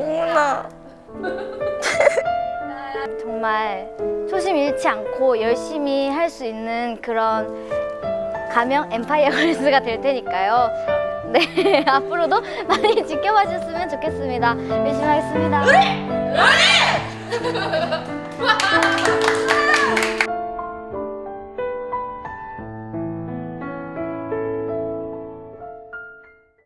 공문아 정말 초심 잃지 않고 열심히 할 수 있는 그런 가명 엠파이어 걸스가 될 테니까요 네 앞으로도 많이 지켜봐 주셨으면 좋겠습니다 열심히 하겠습니다 우리! 우리!